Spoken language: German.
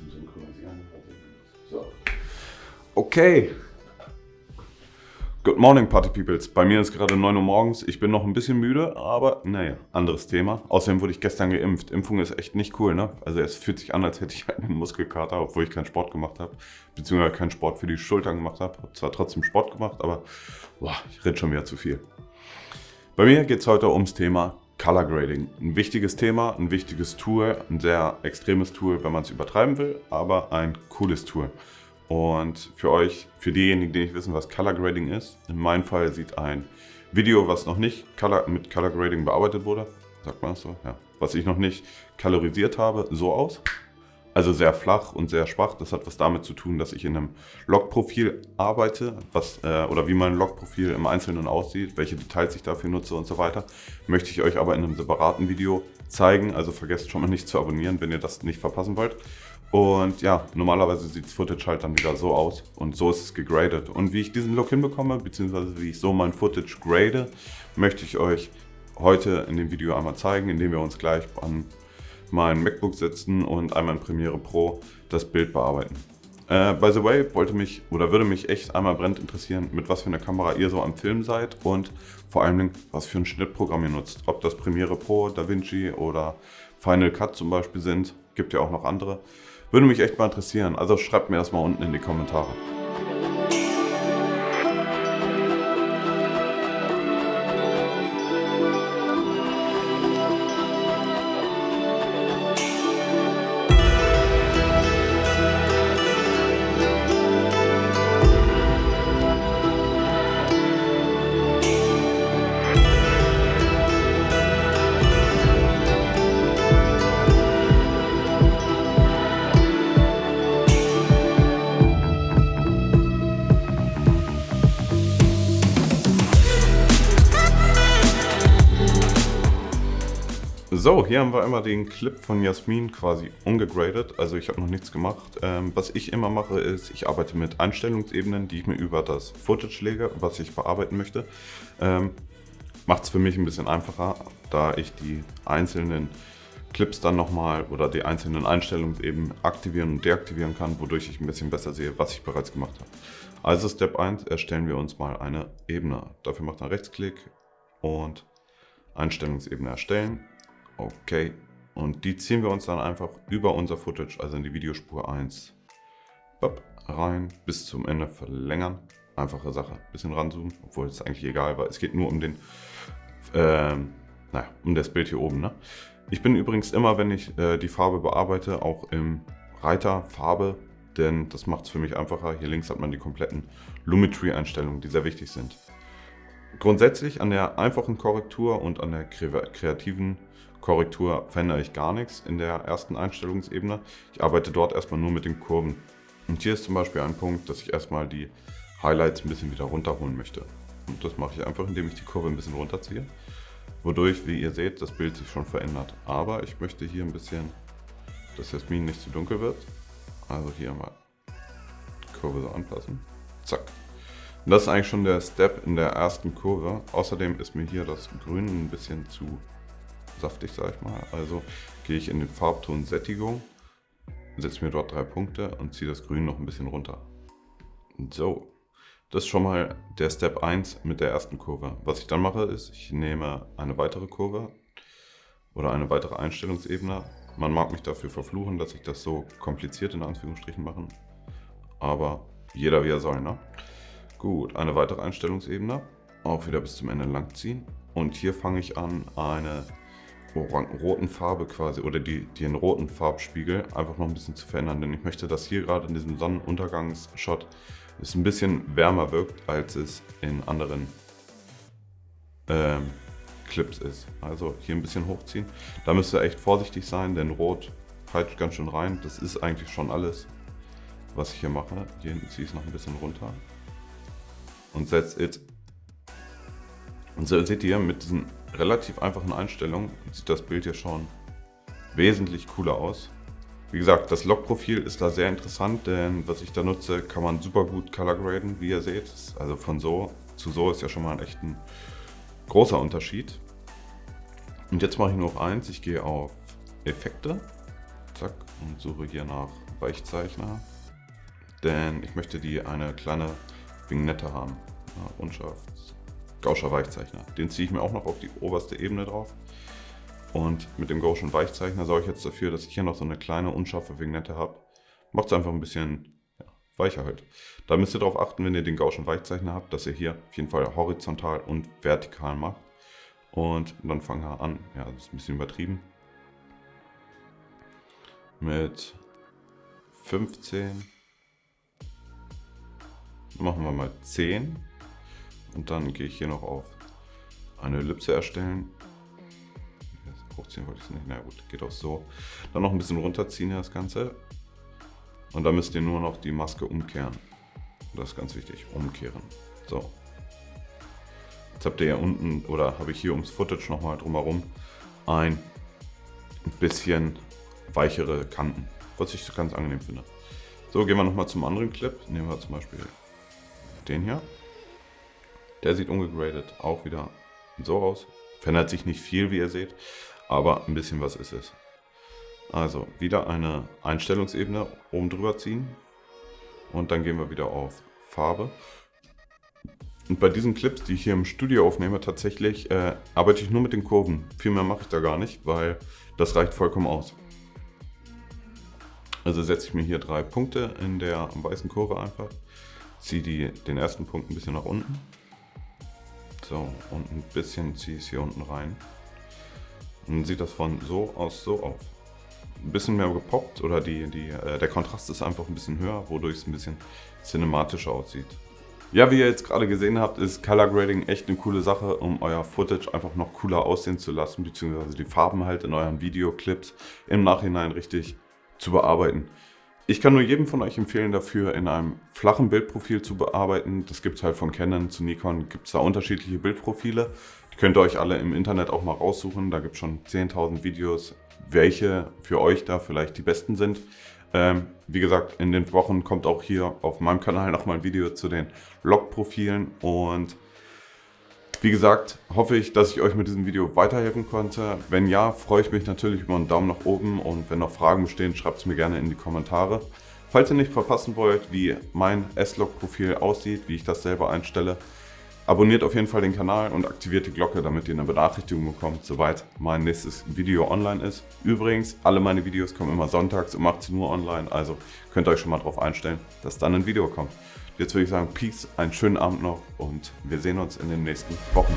zum Synchronisieren. So. Okay. Good morning, Party Peoples. Bei mir ist gerade 9 Uhr morgens. Ich bin noch ein bisschen müde, aber naja, anderes Thema. Außerdem wurde ich gestern geimpft. Impfung ist echt nicht cool, ne? Also es fühlt sich an, als hätte ich einen Muskelkater, obwohl ich keinen Sport gemacht habe. Beziehungsweise keinen Sport für die Schultern gemacht habe. Habe zwar trotzdem Sport gemacht, aber boah, ich rede schon wieder zu viel. Bei mir geht es heute ums Thema Color Grading. Ein wichtiges Thema, ein wichtiges Tool, ein sehr extremes Tool, wenn man es übertreiben will, aber ein cooles Tool. Und für euch, für diejenigen, die nicht wissen, was Color Grading ist, in meinem Fall sieht ein Video, was noch nicht Color, mit Color Grading bearbeitet wurde, sagt man das so, ja, was ich noch nicht kalorisiert habe, so aus. Also sehr flach und sehr schwach. Das hat was damit zu tun, dass ich in einem Logprofil arbeite, was, äh, oder wie mein Logprofil im Einzelnen aussieht, welche Details ich dafür nutze und so weiter. Möchte ich euch aber in einem separaten Video zeigen. Also vergesst schon mal nicht zu abonnieren, wenn ihr das nicht verpassen wollt. Und ja, normalerweise sieht das Footage halt dann wieder so aus und so ist es gegradet. Und wie ich diesen Look hinbekomme, beziehungsweise wie ich so mein Footage grade, möchte ich euch heute in dem Video einmal zeigen, indem wir uns gleich an mein MacBook setzen und einmal in Premiere Pro das Bild bearbeiten. Äh, by the way, wollte mich oder würde mich echt einmal brennend interessieren, mit was für einer Kamera ihr so am Film seid und vor allen Dingen, was für ein Schnittprogramm ihr nutzt. Ob das Premiere Pro, DaVinci oder Final Cut zum Beispiel sind, gibt ja auch noch andere. Würde mich echt mal interessieren. Also schreibt mir das mal unten in die Kommentare. So, hier haben wir immer den Clip von Jasmin quasi ungegradet, also ich habe noch nichts gemacht. Ähm, was ich immer mache ist, ich arbeite mit Einstellungsebenen, die ich mir über das Footage lege, was ich bearbeiten möchte. Ähm, Macht es für mich ein bisschen einfacher, da ich die einzelnen Clips dann nochmal oder die einzelnen Einstellungsebenen aktivieren und deaktivieren kann, wodurch ich ein bisschen besser sehe, was ich bereits gemacht habe. Also Step 1, erstellen wir uns mal eine Ebene. Dafür macht man Rechtsklick und Einstellungsebene erstellen Okay. Und die ziehen wir uns dann einfach über unser Footage, also in die Videospur 1, rein, bis zum Ende verlängern. Einfache Sache. Bisschen ranzoomen, obwohl es eigentlich egal war. Es geht nur um den, ähm, naja, um das Bild hier oben. Ne? Ich bin übrigens immer, wenn ich äh, die Farbe bearbeite, auch im Reiter Farbe, denn das macht es für mich einfacher. Hier links hat man die kompletten Lumetri-Einstellungen, die sehr wichtig sind. Grundsätzlich an der einfachen Korrektur und an der kreativen Korrektur verändere ich gar nichts in der ersten Einstellungsebene. Ich arbeite dort erstmal nur mit den Kurven. Und hier ist zum Beispiel ein Punkt, dass ich erstmal die Highlights ein bisschen wieder runterholen möchte. Und das mache ich einfach, indem ich die Kurve ein bisschen runterziehe. Wodurch, wie ihr seht, das Bild sich schon verändert. Aber ich möchte hier ein bisschen, dass Jasmin nicht zu dunkel wird. Also hier mal die Kurve so anpassen. Zack. Und das ist eigentlich schon der Step in der ersten Kurve. Außerdem ist mir hier das Grün ein bisschen zu saftig, sag ich mal. Also gehe ich in den Farbton Sättigung, setze mir dort drei Punkte und ziehe das Grün noch ein bisschen runter. So, das ist schon mal der Step 1 mit der ersten Kurve. Was ich dann mache ist, ich nehme eine weitere Kurve oder eine weitere Einstellungsebene. Man mag mich dafür verfluchen, dass ich das so kompliziert in Anführungsstrichen mache. Aber jeder wie er soll, ne? Gut, eine weitere Einstellungsebene. Auch wieder bis zum Ende lang ziehen. Und hier fange ich an, eine roten Farbe quasi oder die, den roten Farbspiegel einfach noch ein bisschen zu verändern. Denn ich möchte, dass hier gerade in diesem Sonnenuntergangsshot es ein bisschen wärmer wirkt, als es in anderen ähm, Clips ist. Also hier ein bisschen hochziehen. Da müsst ihr echt vorsichtig sein, denn Rot peitscht ganz schön rein. Das ist eigentlich schon alles, was ich hier mache. Hier hinten ziehe ich es noch ein bisschen runter. Und setze it. Und so seht ihr mit diesen relativ einfachen Einstellungen sieht das Bild hier schon wesentlich cooler aus. Wie gesagt, das Log-Profil ist da sehr interessant, denn was ich da nutze, kann man super gut color graden, wie ihr seht. Also von so zu so ist ja schon mal ein echt ein großer Unterschied. Und jetzt mache ich nur noch eins, ich gehe auf Effekte, zack, und suche hier nach Weichzeichner, denn ich möchte die eine kleine Vignette haben. Ja, unscharf. Gauscher Weichzeichner. Den ziehe ich mir auch noch auf die oberste Ebene drauf. Und mit dem Gaussian Weichzeichner sorge ich jetzt dafür, dass ich hier noch so eine kleine unscharfe Vignette habe. Macht es einfach ein bisschen ja, weicher halt. Da müsst ihr darauf achten, wenn ihr den Gaussian Weichzeichner habt, dass ihr hier auf jeden Fall horizontal und vertikal macht. Und dann fangen wir an. Ja, das ist ein bisschen übertrieben. Mit 15. Machen wir mal 10. Und dann gehe ich hier noch auf eine Ellipse erstellen. Hochziehen wollte ich es nicht. Na gut, geht auch so. Dann noch ein bisschen runterziehen das Ganze. Und dann müsst ihr nur noch die Maske umkehren. Das ist ganz wichtig, umkehren. So. Jetzt habt ihr ja unten, oder habe ich hier ums Footage nochmal drumherum, ein bisschen weichere Kanten, was ich ganz angenehm finde. So, gehen wir nochmal zum anderen Clip. Nehmen wir zum Beispiel den hier. Der sieht ungegradet auch wieder so aus. Verändert sich nicht viel, wie ihr seht, aber ein bisschen was ist es. Also wieder eine Einstellungsebene oben drüber ziehen und dann gehen wir wieder auf Farbe. Und bei diesen Clips, die ich hier im Studio aufnehme, tatsächlich äh, arbeite ich nur mit den Kurven. Viel mehr mache ich da gar nicht, weil das reicht vollkommen aus. Also setze ich mir hier drei Punkte in der weißen Kurve einfach, ziehe die, den ersten Punkt ein bisschen nach unten. So, und ein bisschen ziehe ich es hier unten rein. Und dann sieht das von so aus so aus ein bisschen mehr gepoppt oder die, die, äh, der Kontrast ist einfach ein bisschen höher, wodurch es ein bisschen cinematischer aussieht. Ja, wie ihr jetzt gerade gesehen habt, ist Color Grading echt eine coole Sache, um euer Footage einfach noch cooler aussehen zu lassen, beziehungsweise die Farben halt in euren Videoclips im Nachhinein richtig zu bearbeiten. Ich kann nur jedem von euch empfehlen, dafür in einem flachen Bildprofil zu bearbeiten. Das gibt es halt von Canon zu Nikon, gibt es da unterschiedliche Bildprofile. Die könnt ihr euch alle im Internet auch mal raussuchen. Da gibt es schon 10.000 Videos, welche für euch da vielleicht die besten sind. Ähm, wie gesagt, in den Wochen kommt auch hier auf meinem Kanal nochmal ein Video zu den Log-Profilen und wie gesagt, hoffe ich, dass ich euch mit diesem Video weiterhelfen konnte. Wenn ja, freue ich mich natürlich über einen Daumen nach oben und wenn noch Fragen bestehen, schreibt es mir gerne in die Kommentare. Falls ihr nicht verpassen wollt, wie mein S-Log-Profil aussieht, wie ich das selber einstelle, abonniert auf jeden Fall den Kanal und aktiviert die Glocke, damit ihr eine Benachrichtigung bekommt, sobald mein nächstes Video online ist. Übrigens, alle meine Videos kommen immer sonntags um 18 Uhr online, also könnt ihr euch schon mal darauf einstellen, dass dann ein Video kommt. Jetzt würde ich sagen, Peace, einen schönen Abend noch und wir sehen uns in den nächsten Wochen.